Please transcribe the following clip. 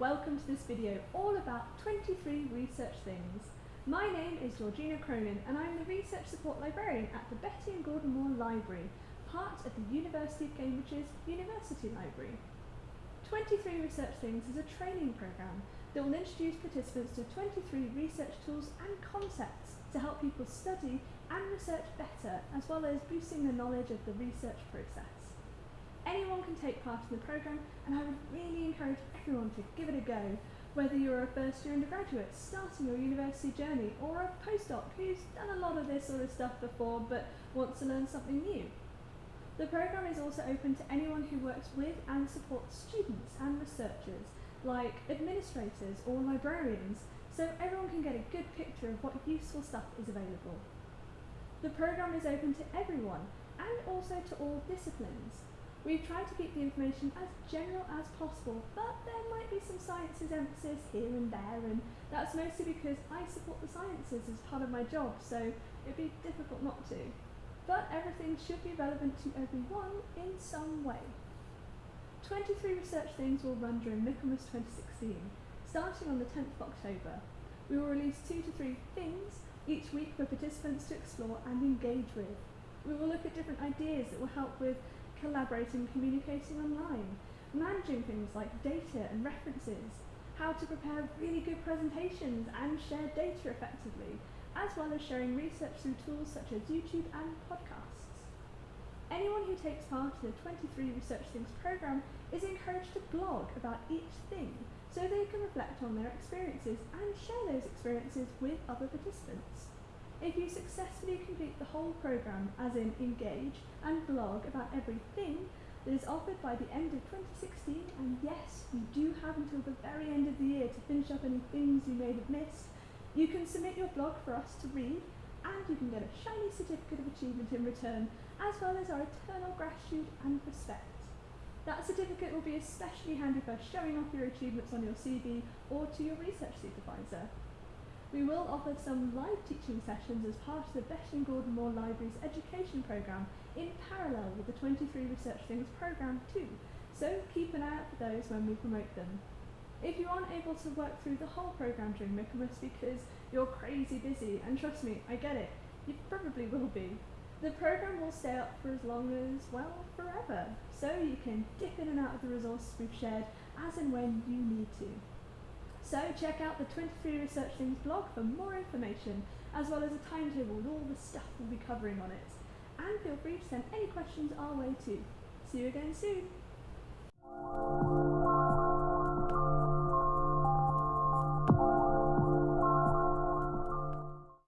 welcome to this video all about 23 research things. My name is Georgina Cronin and I'm the Research Support Librarian at the Betty and Gordon Moore Library, part of the University of Cambridge's University Library. 23 Research Things is a training programme that will introduce participants to 23 research tools and concepts to help people study and research better as well as boosting the knowledge of the research process. Anyone can take part in the programme and I would really encourage everyone to give it a go, whether you're a first year undergraduate starting your university journey or a postdoc who's done a lot of this sort of stuff before but wants to learn something new. The programme is also open to anyone who works with and supports students and researchers, like administrators or librarians, so everyone can get a good picture of what useful stuff is available. The programme is open to everyone and also to all disciplines. We've tried to keep the information as general as possible, but there might be some sciences emphasis here and there, and that's mostly because I support the sciences as part of my job, so it'd be difficult not to. But everything should be relevant to everyone in some way. 23 research things will run during Michaelmas 2016, starting on the 10th of October. We will release two to three things each week for participants to explore and engage with. We will look at different ideas that will help with collaborating and communicating online, managing things like data and references, how to prepare really good presentations and share data effectively, as well as sharing research through tools such as YouTube and podcasts. Anyone who takes part in the 23 Research Things programme is encouraged to blog about each thing so they can reflect on their experiences and share those experiences with other participants. If you successfully complete the whole programme, as in engage and blog about everything that is offered by the end of 2016, and yes, you do have until the very end of the year to finish up any things you may have missed, you can submit your blog for us to read, and you can get a shiny certificate of achievement in return, as well as our eternal gratitude and respect. That certificate will be especially handy for showing off your achievements on your CV or to your research supervisor. We will offer some live teaching sessions as part of the and Gordon Moore Library's education programme in parallel with the 23 Research Things programme too, so keep an eye out for those when we promote them. If you aren't able to work through the whole programme during Michaelmas because you're crazy busy, and trust me, I get it, you probably will be, the programme will stay up for as long as, well, forever, so you can dip in and out of the resources we've shared as and when you need to. So check out the 23 Research Things blog for more information, as well as a timetable with all the stuff we'll be covering on it. And feel free to send any questions our way too. See you again soon!